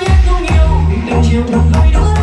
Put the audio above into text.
Ít yêu. Nhiều Vì từng chiều đồng ngày đôi